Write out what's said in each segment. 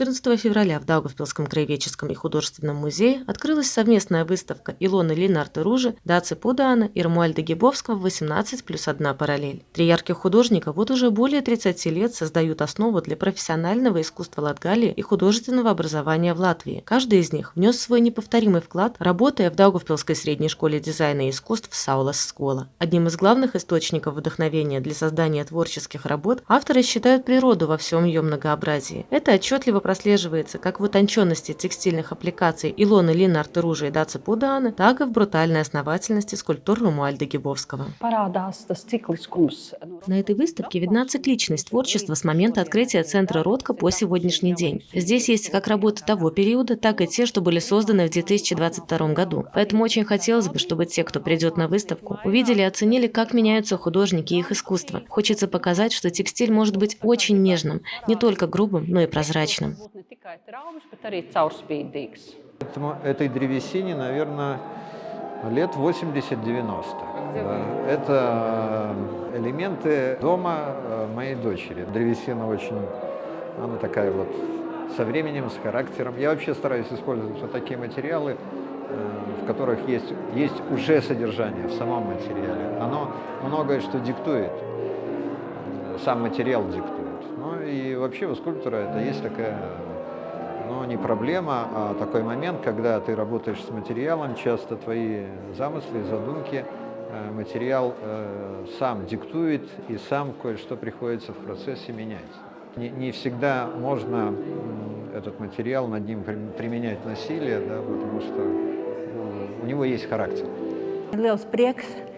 14 февраля в Даугавпилском краеведческом и художественном музее открылась совместная выставка Илоны Линарта Ружи, Даци Пудаана и Рамуальда Гибовского «18 плюс одна параллель». Три ярких художника вот уже более 30 лет создают основу для профессионального искусства Латгалии и художественного образования в Латвии. Каждый из них внес свой неповторимый вклад, работая в Даугавпилской средней школе дизайна и искусств Саулас Скола. Одним из главных источников вдохновения для создания творческих работ авторы считают природу во всем ее многообразии. Это отчетливо прослеживается как в утонченности текстильных аппликаций Илоны Линарта Ружа и Даца Пудаана, так и в брутальной основательности скульптур Румуальда Гибовского. На этой выставке видна цикличность творчества с момента открытия центра Ротко по сегодняшний день. Здесь есть как работы того периода, так и те, что были созданы в 2022 году. Поэтому очень хотелось бы, чтобы те, кто придет на выставку, увидели и оценили, как меняются художники и их искусство. Хочется показать, что текстиль может быть очень нежным, не только грубым, но и прозрачным. Этому, этой древесине, наверное, лет 80-90. Да. Это э, элементы дома э, моей дочери. Древесина очень, она такая вот со временем, с характером. Я вообще стараюсь использовать вот такие материалы, э, в которых есть, есть уже содержание в самом материале. Оно многое что диктует, сам материал диктует. Ну и вообще у скульптора это есть такая, ну не проблема, а такой момент, когда ты работаешь с материалом, часто твои замыслы, задумки, э, материал э, сам диктует и сам кое-что приходится в процессе менять. Не, не всегда можно этот материал над ним применять насилие, да, потому что ну, у него есть характер. Liels prieks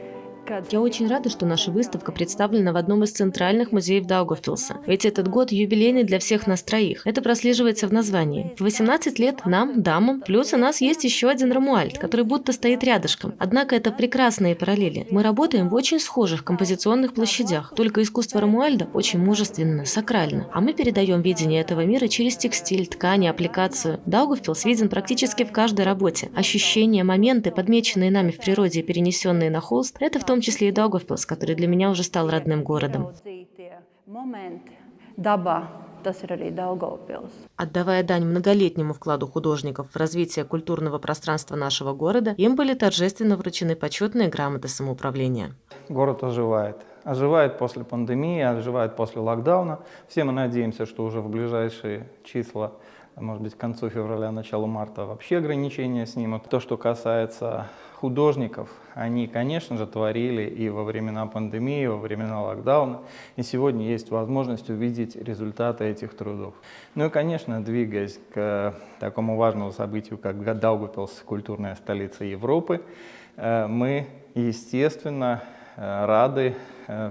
я очень рада, что наша выставка представлена в одном из центральных музеев Даугавпилса. Ведь этот год юбилейный для всех нас троих. Это прослеживается в названии. В 18 лет нам, дамам, плюс у нас есть еще один Рамуальд, который будто стоит рядышком. Однако это прекрасные параллели. Мы работаем в очень схожих композиционных площадях, только искусство Рамуальда очень мужественно, сакрально. А мы передаем видение этого мира через текстиль, ткани, аппликацию. Даугавпилс виден практически в каждой работе. Ощущения, моменты, подмеченные нами в природе и перенесенные на холст, это в том числе и Даугавпилс, который для меня уже стал родным городом. Отдавая дань многолетнему вкладу художников в развитие культурного пространства нашего города, им были торжественно вручены почетные грамоты самоуправления. Город оживает. Оживает после пандемии, оживает после локдауна. Все мы надеемся, что уже в ближайшие числа, может быть, к концу февраля, началу марта вообще ограничения снимут. То, что касается художников, они, конечно же, творили и во времена пандемии, и во времена локдауна, и сегодня есть возможность увидеть результаты этих трудов. Ну и, конечно, двигаясь к такому важному событию, как Даугавпилс, культурная столица Европы, э, мы, естественно, э, рады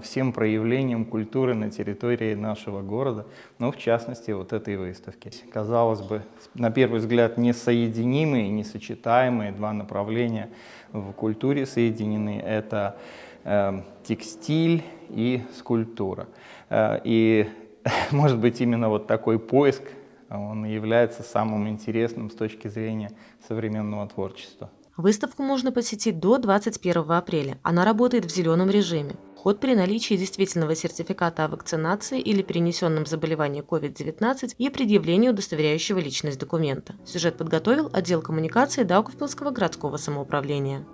всем проявлениям культуры на территории нашего города, ну, в частности, вот этой выставки. Казалось бы, на первый взгляд, несоединимые, несочетаемые два направления – в культуре соединены. Это э, текстиль и скульптура. Э, и, может быть, именно вот такой поиск, он является самым интересным с точки зрения современного творчества. Выставку можно посетить до 21 апреля. Она работает в зеленом режиме. Вход при наличии действительного сертификата о вакцинации или перенесенном заболевании COVID-19 и предъявлении удостоверяющего личность документа. Сюжет подготовил отдел коммуникации Даугавпилского городского самоуправления.